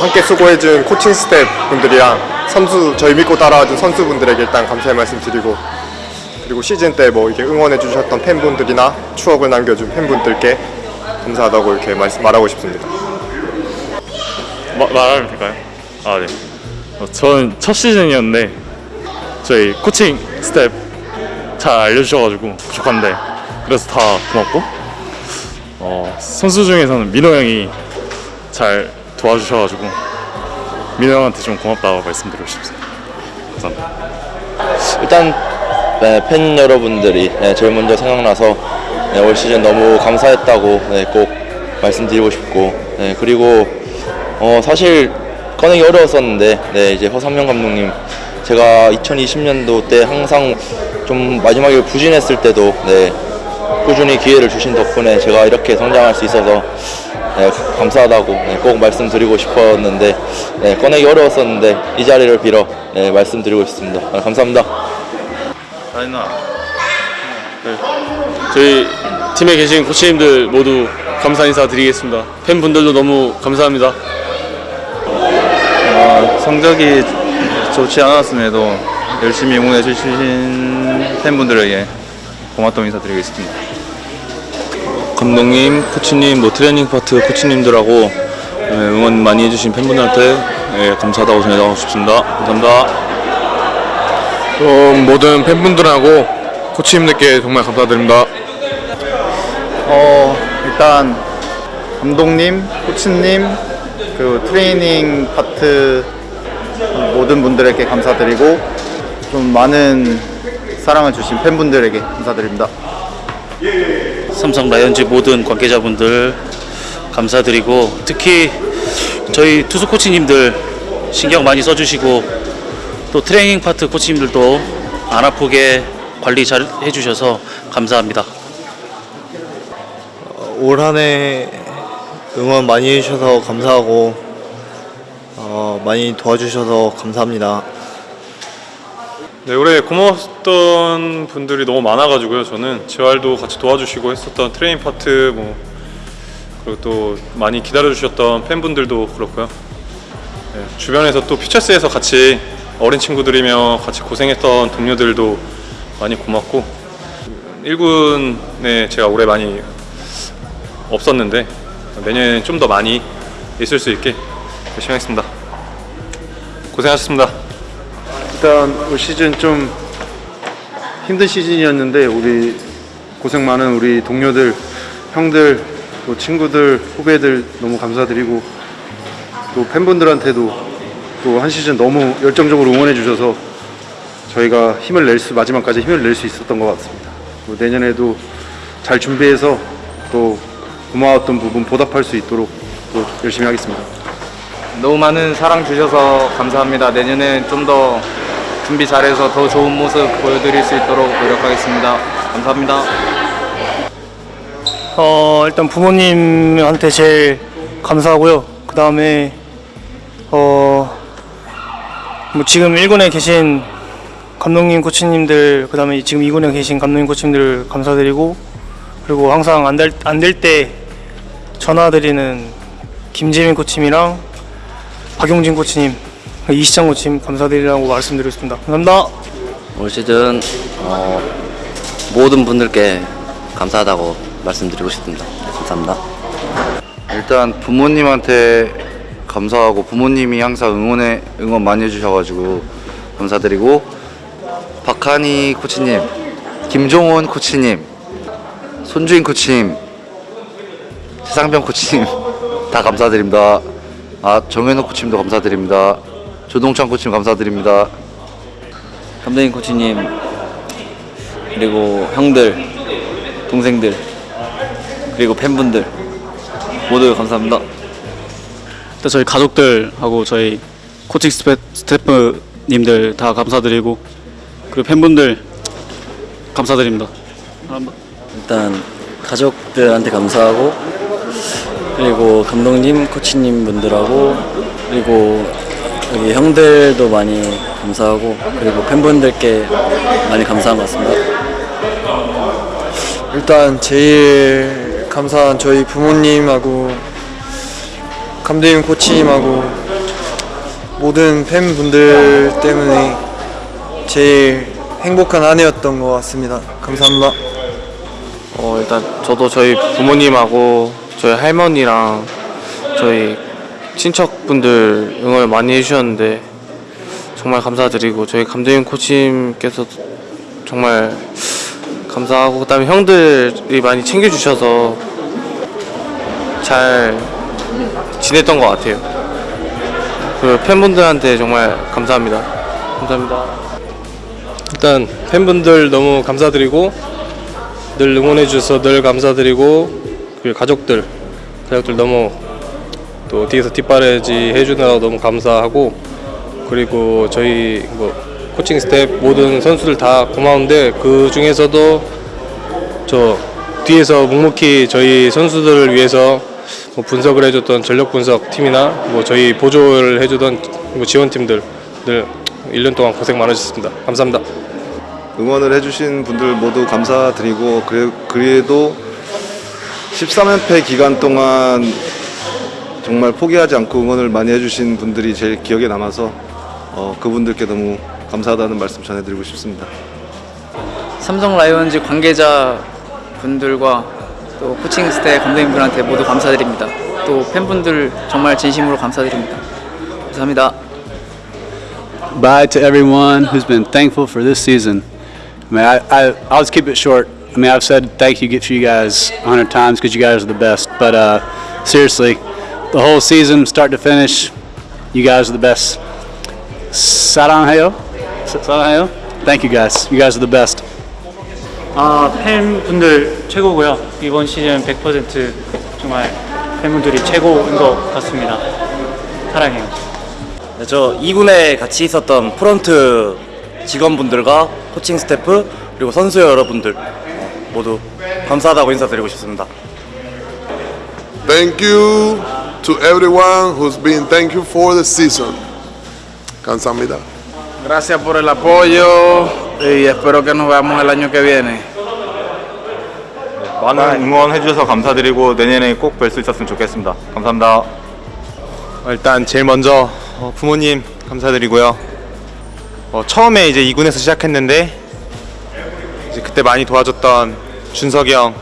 뭐 함께 수고해준 코칭 스태프 분들이랑 선수 저희 믿고 따라와준 선수분들에게 일단 감사의 말씀 드리고 그리고 시즌 때 뭐 이렇게 응원해 주셨던 팬분들이나 추억을 남겨준 팬분들께 감사하다고 이렇게 말씀 말하고 싶습니다. 마, 말하면 될까요? 아 네. 어, 저는 첫 시즌이었는데 저희 코칭 스태프 잘 알려주셔가지고 부족한데 그래서 다 고맙고 어, 선수 중에서는 민호 형이 잘 도와주셔가지고 민호 형한테 좀 고맙다고 말씀드리고 싶습니다. 감사합니다. 일단 네, 팬 여러분들이 네, 제일 먼저 생각나서 네, 올 시즌 너무 감사했다고 네, 꼭 말씀드리고 싶고 네, 그리고 어, 사실 꺼내기 어려웠었는데 네, 이제 허삼영 감독님 제가 2020년도 때 항상 좀 마지막에 부진했을 때도 네, 꾸준히 기회를 주신 덕분에 제가 이렇게 성장할 수 있어서 네, 감사하다고 네, 꼭 말씀드리고 싶었는데 네, 꺼내기 어려웠었는데 이 자리를 빌어 네, 말씀드리고 싶습니다. 아, 감사합니다. 아니나. 네. 저희 팀에 계신 코치님들 모두 감사 인사 드리겠습니다. 팬분들도 너무 감사합니다. 성적이 좋지 않았음에도 열심히 응원해 주신 팬분들에게 고맙다고 인사드리겠습니다. 감독님, 코치님, 뭐 트레이닝 파트 코치님들하고 예, 응원 많이 해주신 팬분들한테 예, 감사하다고 전해드리고 싶습니다. 감사합니다. 좀 모든 팬분들하고 코치님들께 정말 감사드립니다. 어, 일단 감독님, 코치님, 그 트레이닝 파트 모든 분들에게 감사드리고 좀 많은 사랑을 주신 팬분들에게 감사드립니다. 삼성 라이온즈 모든 관계자분들 감사드리고 특히 저희 투수 코치님들 신경 많이 써주시고 또 트레이닝 파트 코치님들도 안 아프게 관리 잘 해주셔서 감사합니다. 올 한 해 응원 많이 해주셔서 감사하고 어, 많이 도와주셔서 감사합니다. 네, 올해 고마웠던 분들이 너무 많아가지고요. 저는 재활도 같이 도와주시고 했었던 트레이닝 파트 뭐 그리고 또 많이 기다려주셨던 팬분들도 그렇고요. 네, 주변에서 또 퓨처스에서 같이 어린 친구들이며 같이 고생했던 동료들도 많이 고맙고 1군에 제가 올해 많이 없었는데 내년에는 좀 더 많이 있을 수 있게 열심히 하겠습니다. 고생하셨습니다. 일단 올 시즌 좀 힘든 시즌이었는데 우리 고생 많은 우리 동료들, 형들, 또 친구들, 후배들 너무 감사드리고 또 팬분들한테도 또 한 시즌 너무 열정적으로 응원해 주셔서 저희가 힘을 낼 수 마지막까지 힘을 낼 수 있었던 것 같습니다. 또 내년에도 잘 준비해서 또 고마웠던 부분 보답할 수 있도록 또 열심히 하겠습니다. 너무 많은 사랑 주셔서 감사합니다. 내년엔 좀더 준비 잘해서 더 좋은 모습 보여드릴 수 있도록 노력하겠습니다. 감사합니다. 어, 일단 부모님한테 제일 감사하고요. 그 다음에, 어, 뭐 지금 1군에 계신 감독님, 코치님들, 그 다음에 지금 2군에 계신 감독님, 코치님들 감사드리고, 그리고 항상 안 될, 때 전화드리는 김재민 코치님이랑 박용진 코치님, 이 시장 코치님 감사드리라고 말씀드리겠습니다. 감사합니다. 올 시즌 어, 모든 분들께 감사하다고 말씀드리고 싶습니다. 감사합니다. 일단 부모님한테 감사하고 부모님이 항상 응원해 응원 많이 해주셔가지고 감사드리고 박한희 코치님, 김종훈 코치님, 손주인 코치님, 최상병 코치님 다 감사드립니다. 아 정현욱 코치님도 감사드립니다. 조동찬 코치님 감사드립니다. 감독님, 코치님, 그리고 형들, 동생들, 그리고 팬분들 모두 감사합니다. 일단 저희 가족들하고 저희 코칭 스태, 스태프님들 다 감사드리고 그리고 팬분들 감사드립니다. 일단 가족들한테 감사하고 그리고 감독님, 코치님 분들하고 그리고 여기 형들도 많이 감사하고 그리고 팬분들께 많이 감사한 것 같습니다. 일단 제일 감사한 저희 부모님하고 감독님 코치님하고 모든 팬분들 때문에 제일 행복한 한 해였던 것 같습니다. 감사합니다. 어, 일단 저도 저희 부모님하고 저희 할머니랑 저희 친척분들 응원을 많이 해주셨는데 정말 감사드리고 저희 감독님 코치님께서 정말 감사하고 그다음에 형들이 많이 챙겨주셔서 잘 지냈던 것 같아요. 그 팬분들한테 정말 감사합니다. 감사합니다. 일단 팬분들 너무 감사드리고 늘 응원해 주셔서 늘 감사드리고 그리고 가족들 가족들 너무 또 뒤에서 뒷바라지 해주느라고 너무 감사하고 그리고 저희 뭐 코칭 스태프 모든 선수들 다 고마운데 그 중에서도 저 뒤에서 묵묵히 저희 선수들을 위해서 뭐 분석을 해줬던 전력 분석 팀이나 뭐 저희 보조를 해주던 뭐 지원팀들 늘 1년 동안 고생 많으셨습니다. 감사합니다. 응원을 해주신 분들 모두 감사드리고 그래, 그래도 13연패 기간 동안 정말 포기하지 않고 응원을 많이 해주신 분들이 제일 기억에 남아서 어, 그분들께 너무 감사하다는 말씀 전해드리고 싶습니다. 삼성 라이온즈 관계자 분들과 또 코칭 스태프 감독님들한테 모두 감사드립니다. 또 팬분들 정말 진심으로 감사드립니다. 감사합니다. Bye to everyone who's been thankful for this season. I mean, I, I, I'll just keep it short. I mean, I've said thank you for you guys a hundred times because you guys are the best. But uh, seriously, the whole season, start to finish, you guys are the best. 사랑해요. 사랑해요. Thank you guys. You guys are the best. 아 팬분들 최고고요. 이번 시즌 100% 정말 팬분들이 최고인 것 같습니다. 사랑해요. 네, 저 2군에 같이 있었던 프런트 직원분들과 코칭 스태프 그리고 선수 여러분들 모두 감사하다고 인사드리고 싶습니다. Thank you to everyone who's been thank you for the season. 감사합니다. Gracias por el apoyo y espero que nos veamos el año que viene. 많은 응원해 주셔서 감사드리고 내년에 꼭 뵐 수 있었으면 좋겠습니다. 감사합니다. 일단 제일 먼저 어, 부모님 감사드리고요. 어, 처음에 이제 2군에서 시작했는데 이제 그때 많이 도와줬던 준석이 형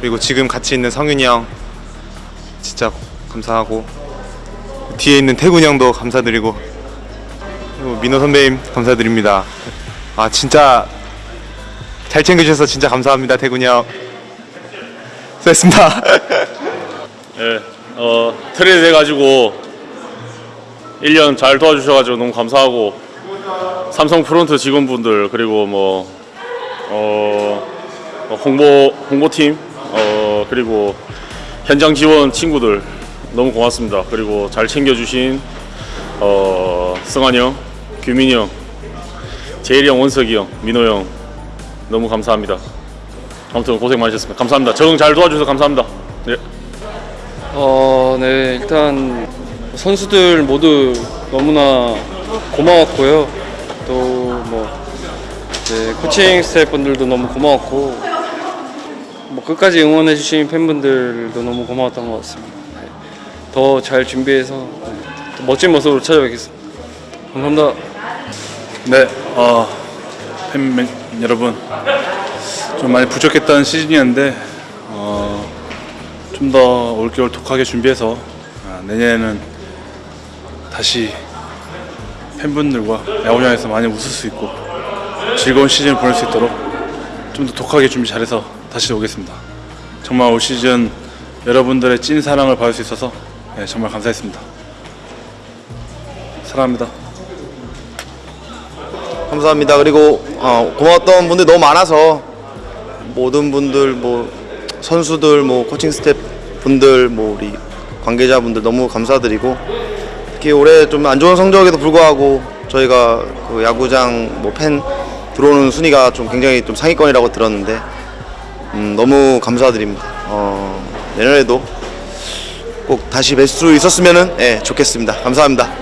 그리고 지금 같이 있는 성윤이 형 진짜 감사하고 뒤에 있는 태군 형도 감사드리고 그리고 민호 선배님 감사드립니다. 아 진짜 잘 챙겨주셔서 진짜 감사합니다 태군 형. 수고했습니다. 예, 어, 트레이드 해가지고 1년 잘 도와주셔가지고 너무 감사하고 삼성 프론트 직원분들 그리고 뭐 어, 어, 홍보 홍보팀 어, 그리고 현장 지원 친구들 너무 고맙습니다. 그리고 잘 챙겨주신 어, 승환이 형, 규민이 형, 재일이 형, 원석이 형, 민호 형 너무 감사합니다. 아무튼 고생 많으셨습니다. 감사합니다. 적응 잘 도와주셔서 감사합니다. 예. 어, 네, 일단 선수들 모두 너무나 고마웠고요. 또뭐 코칭 스태프분들도 너무 고마웠고 뭐 끝까지 응원해 주신 팬분들도 너무 고마웠던 것 같습니다. 더 잘 준비해서 더 멋진 모습으로 찾아뵙겠습니다. 감사합니다. 네, 어, 여러분 좀 많이 부족했던 시즌이었는데 어, 좀 더 올겨울 독하게 준비해서 아, 내년에는 다시 팬분들과 야구장에서 많이 웃을 수 있고 즐거운 시즌을 보낼 수 있도록 좀 더 독하게 준비 잘해서 다시 오겠습니다. 정말 올 시즌 여러분들의 찐 사랑을 받을 수 있어서 네, 정말 감사했습니다. 사랑합니다. 감사합니다. 그리고 어, 고마웠던 분들 너무 많아서 모든 분들 뭐 선수들 뭐 코칭 스태프 분들 뭐 우리 관계자분들 너무 감사드리고 특히 올해 좀 안 좋은 성적에도 불구하고 저희가 그 야구장 뭐 팬 들어오는 순위가 좀 굉장히 좀 상위권이라고 들었는데 음, 너무 감사드립니다. 어, 내년에도 꼭 다시 뵐 수 있었으면 예, 좋겠습니다. 감사합니다.